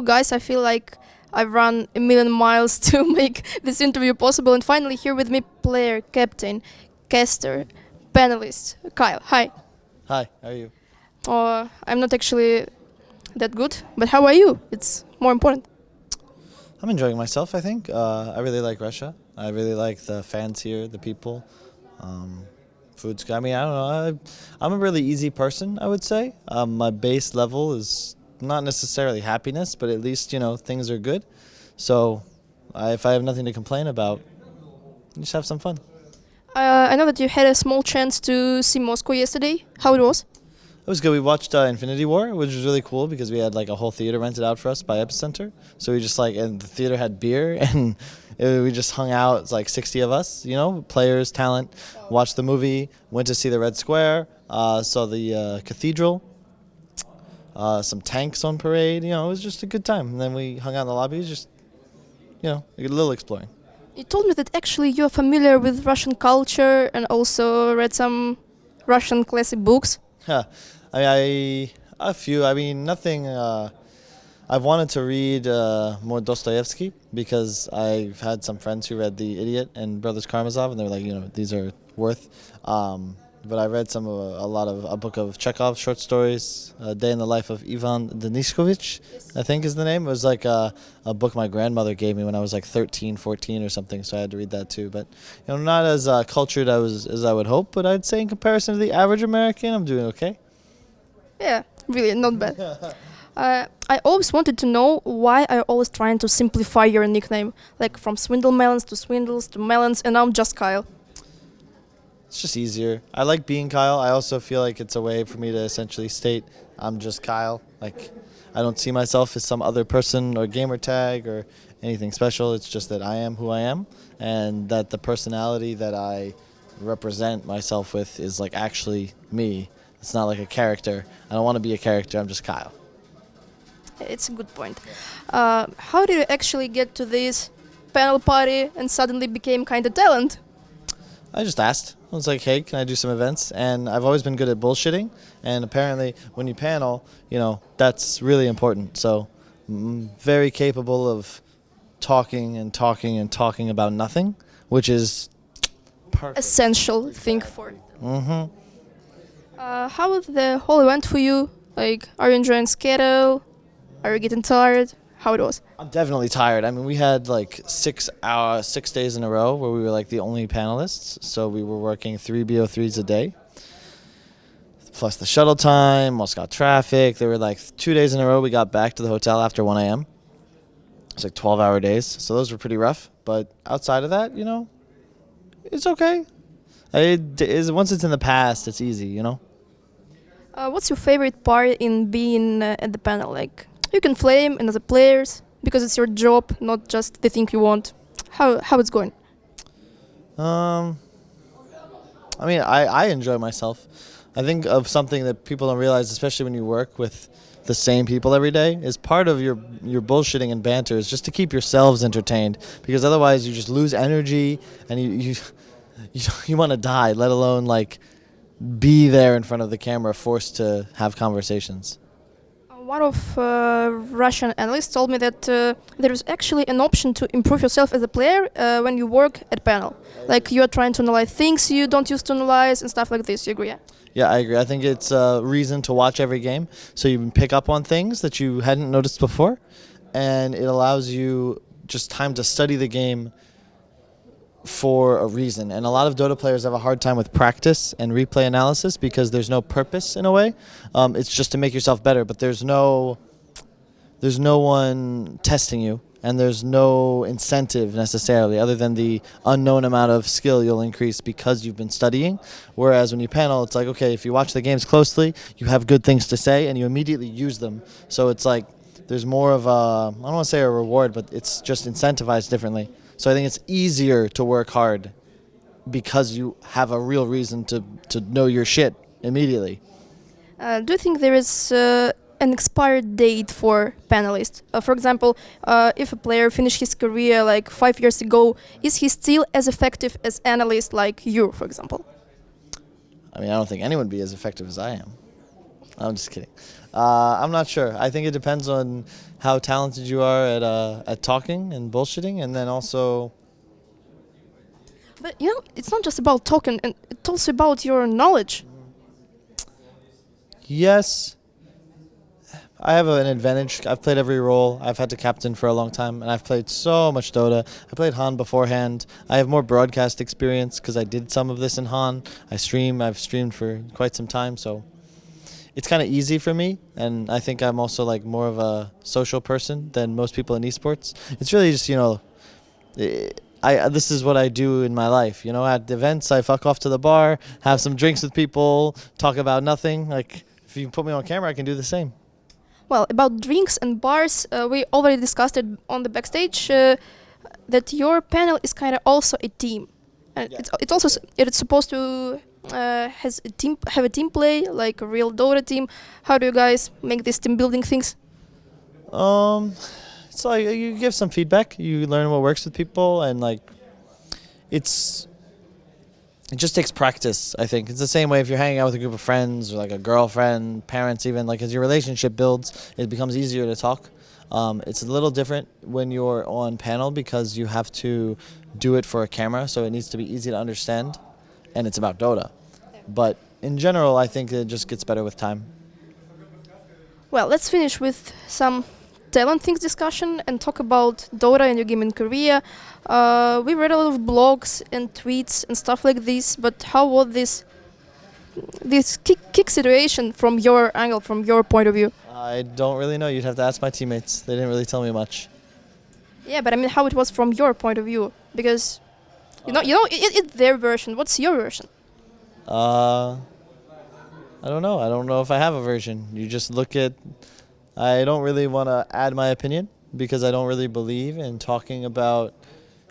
hello guys, I feel like I've run a million miles to make this interview possible, and finally here with me, player, captain, caster, panelist, Kyle. Hi. Hi, how are you? Uh, I'm not actually that good, but how are you? It's more important. I'm enjoying myself, I think. Uh, I really like Russia. I really like the fans here, the people. Um, food's. I mean, I don't know. I, am a really easy person, I would say. Um, my base level is not necessarily happiness, but at least, you know, things are good. So I, if I have nothing to complain about, just have some fun. Uh, I know that you had a small chance to see Moscow yesterday. How it was? It was good. We watched uh, Infinity War, which was really cool because we had like a whole theater rented out for us by Epicenter. So we just like, and the theater had beer, and it, we just hung out. It's like 60 of us, you know, players, talent. Watched the movie, went to see the Red Square, uh, saw the uh, cathedral, uh, some tanks on parade. You know, it was just a good time. And then we hung out in the lobby, just, you know, a little exploring. You told me that actually you're familiar with Russian culture and also read some Russian classic books. Yeah, I, I a few. I mean, nothing. Uh, I've wanted to read uh, more Dostoevsky because I've had some friends who read The Idiot and Brothers Karamazov, and they're like, you know, these are worth. Um, but I read some of a, a, lot of a book of Chekhov short stories, A Day in the Life of Ivan Deniskovich, yes. I think is the name. It was like a, a, book my grandmother gave me when I was like 13, 14 or something, so I had to read that too. But you know, not as uh, cultured as, as I would hope, but I'd say in comparison to the average American, I'm doing okay. Yeah, really, not bad. uh, I always wanted to know why are always trying to simplify your nickname, like from Swindle Melons to Swindles to Melons, and now I'm just Kyle. It's just easier. I like being Kyle. I also feel like it's a way for me to essentially state I'm just Kyle. Like, I don't see myself as some other person or gamer tag or anything special. It's just that I am who I am, and that the personality that I represent myself with is like actually me. It's not like a character. I don't want to be a character. I'm just Kyle. It's a good point. Uh, how did you actually get to this panel party and suddenly became kind of talent? I just asked. I was like, hey, can I do some events? And I've always been good at bullshitting. And apparently, when you panel, you know, that's really important. So, I'm very capable of talking and talking and talking about nothing, which is perfect. essential thing for. Mm-hmm. Uh, how was the whole event for you? Like, are you enjoying schedule? Are you getting tired? How it was? I'm definitely tired. I mean, we had like six hour, six days in a row where we were like the only panelists, so we were working three BO3s a day, plus the shuttle time, Moscow traffic. There were like two days in a row we got back to the hotel after 1 a.m. It's like 12 hour days, so those were pretty rough. But outside of that, you know, it's okay. It is once it's in the past, it's easy, you know. Uh, what's your favorite part in being uh, at the panel? Like, you can flame another players because it's your job, not just the thing you want. How how it's going? Um, I mean, I I enjoy myself. I think of something that people don't realize, especially when you work with the same people every day, is part of your your bullshitting and banter is just to keep yourselves entertained because otherwise you just lose energy and you you you, you want to die, let alone like be there in front of the camera forced to have conversations one of uh, Russian analysts told me that uh, there is actually an option to improve yourself as a player uh, when you work at panel. Like you are trying to analyze things you don't use to analyze and stuff like this. You agree? Yeah? Yeah, I agree. I think it's a reason to watch every game so you can pick up on things that you hadn't noticed before, and it allows you just time to study the game for a reason. And a lot of Dota players have a hard time with practice and replay analysis because there's no purpose in a way. Um, it's just to make yourself better, but there's no there's no one testing you and there's no incentive necessarily other than the unknown amount of skill you'll increase because you've been studying whereas when you panel it's like okay if you watch the games closely you have good things to say and you immediately use them so it's like there's more of a I don't want to say a reward but it's just incentivized differently so I think it's easier to work hard because you have a real reason to, to know your shit immediately. Uh, do you think there is uh, an expired date for panelists? Uh, for example, uh, if a player finished his career like five years ago, is he still as effective as analyst like you, for example? I mean, I don't think anyone would be as effective as I am. I'm just kidding. Uh, I'm not sure. I think it depends on how talented you are at uh, at talking and bullshitting, and then also But you know, it's not just about talking, and it's also about your knowledge. yes, I have an advantage. I've played every role. I've had to captain for a long time, and I've played so much Dota. I played HoN beforehand. I have more broadcast experience because I did some of this in HoN. I stream. I've streamed for quite some time, so it's kind of easy for me. And I think I'm also like more of a social person than most people in esports. It's really just you know, eh, I this is what I do in my life. You know, at events I fuck off to the bar, have some drinks with people, talk about nothing. Like if you put me on camera, I can do the same. Well, about drinks and bars, uh, we already discussed it on the backstage. Uh, that your panel is kind of also a team, and Yeah. it's it's also s- it's supposed to uh, has a team have a team play like a real Dota team. How do you guys make these team building things? Um, it's like you give some feedback. You learn what works with people, and like, it's it just takes practice. I think it's the same way if you're hanging out with a group of friends or like a girlfriend, parents, even like as your relationship builds, it becomes easier to talk. Um, it's a little different when you're on panel because you have to do it for a camera, so it needs to be easy to understand, and it's about Dota. But in general, I think it just gets better with time. Well, let's finish with some talent things discussion and talk about Dota and your game in Korea. Uh, we read a lot of blogs and tweets and stuff like this, but how was this this kick, kick situation from your angle, from your point of view? I don't really know. You'd have to ask my teammates. They didn't really tell me much. Yeah, but I mean, how it was from your point of view, because you know, you know, it, it's their version. What's your version? Uh, I don't know. I don't know if I have a version. You just look at. I don't really want to add my opinion because I don't really believe in talking about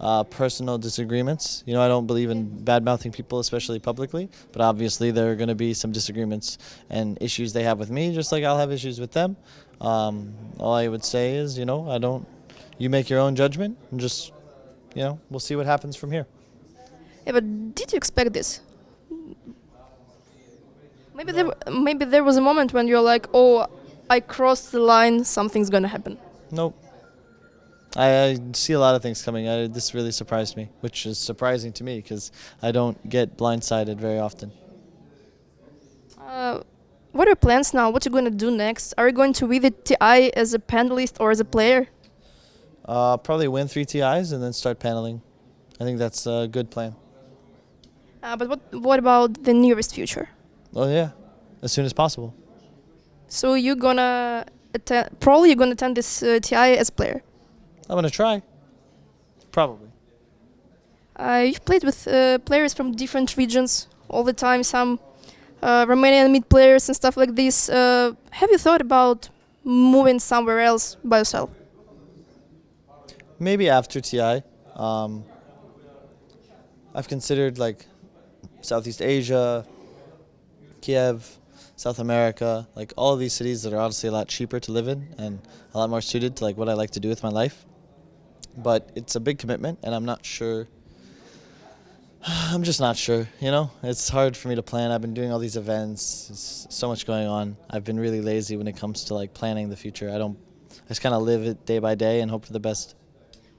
uh, personal disagreements. You know, I don't believe in bad mouthing people, especially publicly. But obviously, there are going to be some disagreements and issues they have with me, just like I'll have issues with them. Um, all I would say is, you know, I don't. You make your own judgment and just, you know, we'll see what happens from here. Yeah, but did you expect this? Maybe there, maybe there was a moment when you're like, oh, I crossed the line, something's gonna happen. Nope. I, I see a lot of things coming. I, this really surprised me, which is surprising to me because I don't get blindsided very often. Uh, what are your plans now? What you gonna do next? Are you going to be the TI as a panelist or as a player? Uh, probably win three TIs and then start paneling. I think that's a good plan. Uh, but what what about the nearest future? Oh yeah, as soon as possible. So you're gonna attend, probably you're gonna attend this uh, TI as player. I'm gonna try. Probably. Uh, you've played with uh, players from different regions all the time. Some uh, Romanian mid players and stuff like this. Uh, have you thought about moving somewhere else by yourself? Maybe after TI. Um, I've considered like Southeast Asia, Kiev, South America, like all of these cities that are obviously a lot cheaper to live in and a lot more suited to like what I like to do with my life. But it's a big commitment, and I'm not sure. I'm just not sure. You know, it's hard for me to plan. I've been doing all these events. It's so much going on. I've been really lazy when it comes to like planning the future. I don't. I just kind of live it day by day and hope for the best.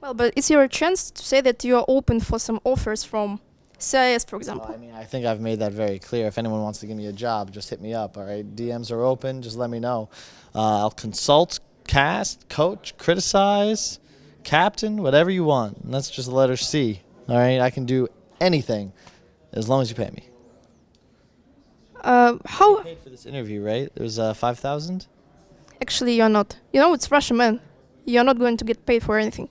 Well, but it's your chance to say that you are open for some offers from CIS, for Well, example. I mean, I think I've made that very clear. If anyone wants to give me a job, just hit me up. All right, DMs are open. Just let me know. Uh, I'll consult, cast, coach, criticize, captain, whatever you want. And that's just the letter C. All right, I can do anything as long as you pay me. Uh, how Paid for this interview, right? It was uh, five thousand. actually you're not? You know, it's Russian, man. You're not going to get paid for anything,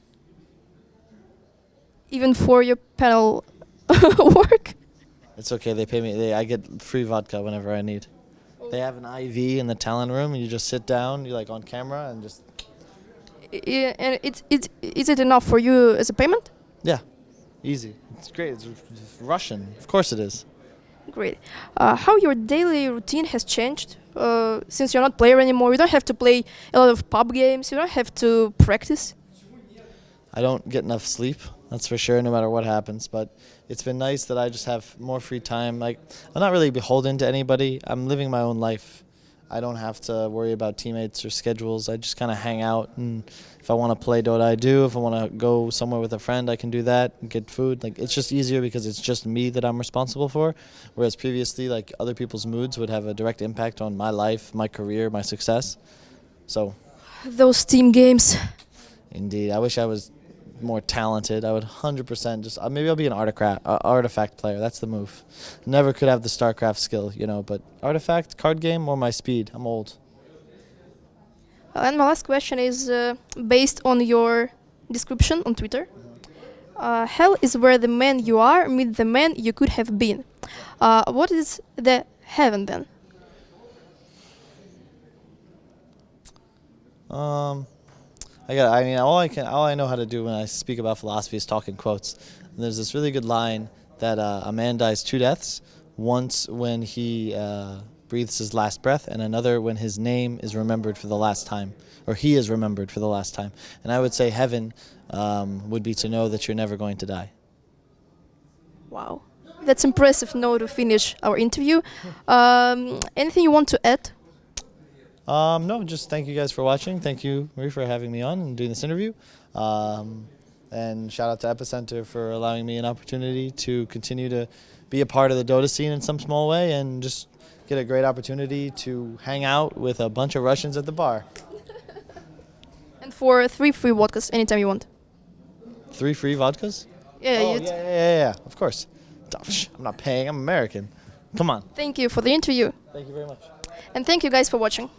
even for your panel work. It's okay. They pay me. They, I get free vodka whenever I need. They have an IV in the talent room, and you just sit down. You're like on camera and just I- and it's it's is it enough for you as a payment? yeah, easy. It's great. It's Russian. Of course it is. Great. Uh, how your daily routine has changed uh, since you're not player anymore? You don't have to play a lot of pub games. You don't have to practice. I don't get enough sleep. That's for sure, no matter what happens. But it's been nice that I just have more free time. Like I'm not really beholden to anybody. I'm living my own life, I don't have to worry about teammates or schedules. I just kind of hang out, and if I want to play Dota, I do. If I want to go somewhere with a friend, I can do that. And get food. Like it's just easier because it's just me that I'm responsible for. Whereas previously, like other people's moods would have a direct impact on my life, my career, my success. So, Those team games. indeed, I wish I was more talented. I would 100% just uh, maybe I'll be an artifact uh, artifact player. That's the move. Never could have the StarCraft skill, you know, but artifact card game or my speed. I'm old. Uh, and my last question is uh, based on your description on Twitter. Uh, hell is where the man you are meet the man you could have been. Uh, what is the heaven then? Um, I got. I mean, all I can, all I know how to do when I speak about philosophy is talk in quotes. And there's this really good line that uh, a man dies two deaths: once when he uh, breathes his last breath, and another when his name is remembered for the last time, or he is remembered for the last time. And I would say heaven um, would be to know that you're never going to die. Wow. That's impressive note to finish our interview. Um, anything you want to add? Um, no, just thank you guys for watching. Thank you, Marie, for having me on and doing this interview. Um, and shout out to Epicenter for allowing me an opportunity to continue to be a part of the Dota scene in some small way and just get a great opportunity to hang out with a bunch of Russians at the bar. And for three free vodkas anytime you want. Three free vodkas? Yeah, oh, yeah, yeah, yeah, yeah, of course. I'm not paying, I'm American. Come on. Thank you for the interview. Thank you very much. And thank you guys for watching.